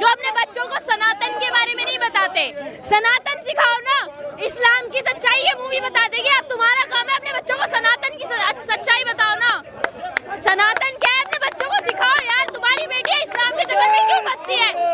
जो अपने बच्चों को सनातन के बारे में नहीं बताते। सनातन सिखाओ ना। इस्लाम की सच्चाई ये मूवी बता देगी। अब तुम्हारा काम है अपने बच्चों को सनातन की सच्चाई बताओ ना। सनातन क्या है? अपने बच्चों को सिखाओ यार। तुम्हारी बेटी इस्लाम के चक्कर में क्यों फंसती है?